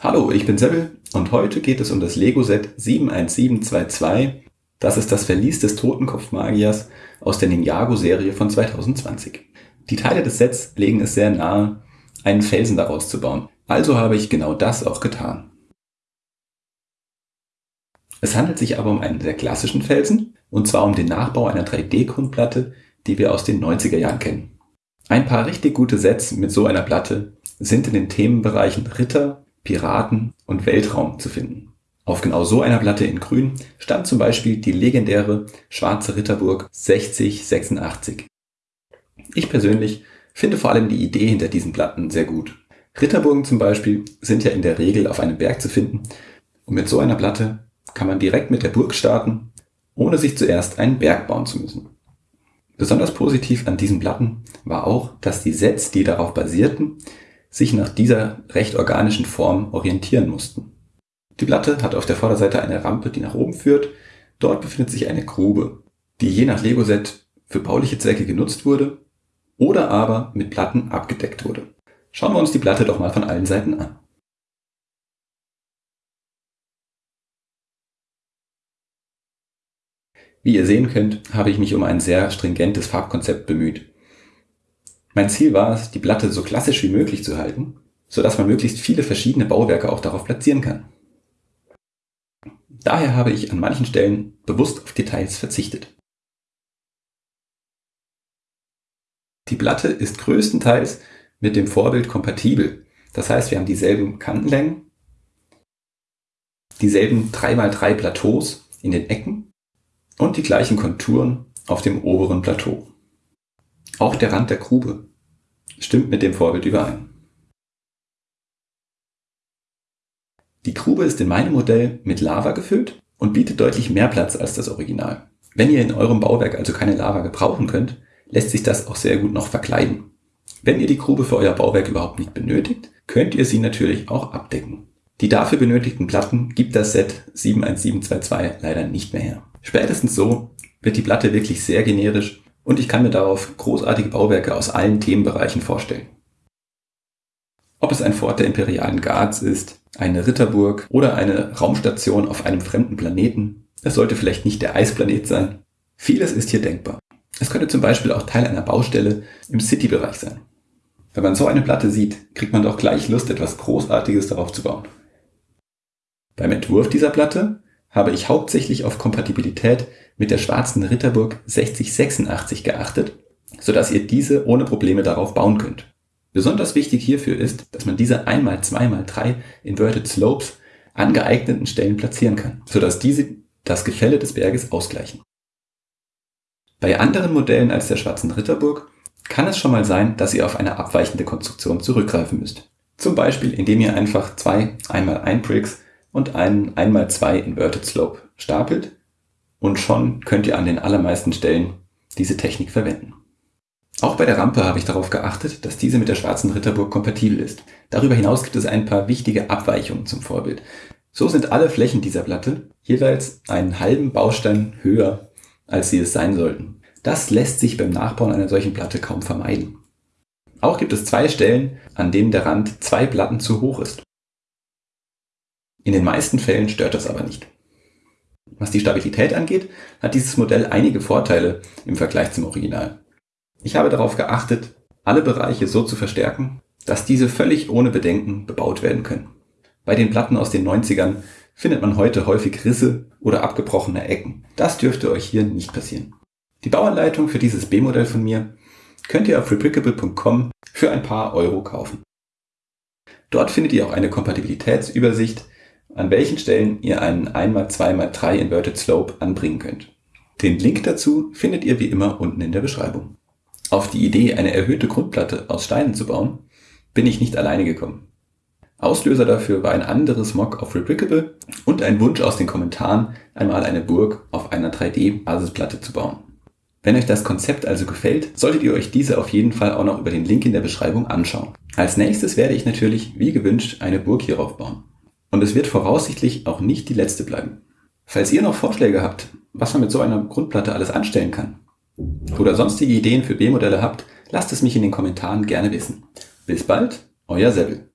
Hallo, ich bin Sebel und heute geht es um das Lego-Set 71722. Das ist das Verlies des Totenkopfmagiers aus der Ninjago-Serie von 2020. Die Teile des Sets legen es sehr nahe, einen Felsen daraus zu bauen. Also habe ich genau das auch getan. Es handelt sich aber um einen sehr klassischen Felsen, und zwar um den Nachbau einer 3D-Grundplatte, die wir aus den 90er Jahren kennen. Ein paar richtig gute Sets mit so einer Platte sind in den Themenbereichen Ritter, Piraten und Weltraum zu finden. Auf genau so einer Platte in grün stand zum Beispiel die legendäre Schwarze Ritterburg 6086. Ich persönlich finde vor allem die Idee hinter diesen Platten sehr gut. Ritterburgen zum Beispiel sind ja in der Regel auf einem Berg zu finden und mit so einer Platte kann man direkt mit der Burg starten, ohne sich zuerst einen Berg bauen zu müssen. Besonders positiv an diesen Platten war auch, dass die Sets, die darauf basierten, sich nach dieser recht organischen Form orientieren mussten. Die Platte hat auf der Vorderseite eine Rampe, die nach oben führt. Dort befindet sich eine Grube, die je nach Lego-Set für bauliche Zwecke genutzt wurde oder aber mit Platten abgedeckt wurde. Schauen wir uns die Platte doch mal von allen Seiten an. Wie ihr sehen könnt, habe ich mich um ein sehr stringentes Farbkonzept bemüht. Mein Ziel war es, die Platte so klassisch wie möglich zu halten, sodass man möglichst viele verschiedene Bauwerke auch darauf platzieren kann. Daher habe ich an manchen Stellen bewusst auf Details verzichtet. Die Platte ist größtenteils mit dem Vorbild kompatibel. Das heißt, wir haben dieselben Kantenlängen, dieselben 3x3 Plateaus in den Ecken und die gleichen Konturen auf dem oberen Plateau. Auch der Rand der Grube stimmt mit dem Vorbild überein. Die Grube ist in meinem Modell mit Lava gefüllt und bietet deutlich mehr Platz als das Original. Wenn ihr in eurem Bauwerk also keine Lava gebrauchen könnt, lässt sich das auch sehr gut noch verkleiden. Wenn ihr die Grube für euer Bauwerk überhaupt nicht benötigt, könnt ihr sie natürlich auch abdecken. Die dafür benötigten Platten gibt das Set 71722 leider nicht mehr her. Spätestens so wird die Platte wirklich sehr generisch und ich kann mir darauf großartige Bauwerke aus allen Themenbereichen vorstellen. Ob es ein Fort der imperialen Guards ist, eine Ritterburg oder eine Raumstation auf einem fremden Planeten, es sollte vielleicht nicht der Eisplanet sein. Vieles ist hier denkbar. Es könnte zum Beispiel auch Teil einer Baustelle im City-Bereich sein. Wenn man so eine Platte sieht, kriegt man doch gleich Lust, etwas Großartiges darauf zu bauen. Beim Entwurf dieser Platte habe ich hauptsächlich auf Kompatibilität mit der schwarzen Ritterburg 6086 geachtet, sodass ihr diese ohne Probleme darauf bauen könnt. Besonders wichtig hierfür ist, dass man diese 1x2x3 Inverted Slopes an geeigneten Stellen platzieren kann, sodass diese das Gefälle des Berges ausgleichen. Bei anderen Modellen als der schwarzen Ritterburg kann es schon mal sein, dass ihr auf eine abweichende Konstruktion zurückgreifen müsst. Zum Beispiel, indem ihr einfach zwei 1x1 Bricks und einen 1x2 Inverted Slope stapelt und schon könnt ihr an den allermeisten Stellen diese Technik verwenden. Auch bei der Rampe habe ich darauf geachtet, dass diese mit der schwarzen Ritterburg kompatibel ist. Darüber hinaus gibt es ein paar wichtige Abweichungen zum Vorbild. So sind alle Flächen dieser Platte jeweils einen halben Baustein höher, als sie es sein sollten. Das lässt sich beim Nachbauen einer solchen Platte kaum vermeiden. Auch gibt es zwei Stellen, an denen der Rand zwei Platten zu hoch ist. In den meisten Fällen stört das aber nicht. Was die Stabilität angeht, hat dieses Modell einige Vorteile im Vergleich zum Original. Ich habe darauf geachtet, alle Bereiche so zu verstärken, dass diese völlig ohne Bedenken bebaut werden können. Bei den Platten aus den 90ern findet man heute häufig Risse oder abgebrochene Ecken. Das dürfte euch hier nicht passieren. Die Bauanleitung für dieses B-Modell von mir könnt ihr auf replicable.com für ein paar Euro kaufen. Dort findet ihr auch eine Kompatibilitätsübersicht an welchen Stellen ihr einen 1x2x3 Inverted Slope anbringen könnt. Den Link dazu findet ihr wie immer unten in der Beschreibung. Auf die Idee, eine erhöhte Grundplatte aus Steinen zu bauen, bin ich nicht alleine gekommen. Auslöser dafür war ein anderes Mock auf Replicable und ein Wunsch aus den Kommentaren, einmal eine Burg auf einer 3D-Basisplatte zu bauen. Wenn euch das Konzept also gefällt, solltet ihr euch diese auf jeden Fall auch noch über den Link in der Beschreibung anschauen. Als nächstes werde ich natürlich, wie gewünscht, eine Burg hierauf bauen. Und es wird voraussichtlich auch nicht die letzte bleiben. Falls ihr noch Vorschläge habt, was man mit so einer Grundplatte alles anstellen kann, oder sonstige Ideen für B-Modelle habt, lasst es mich in den Kommentaren gerne wissen. Bis bald, euer Sebel.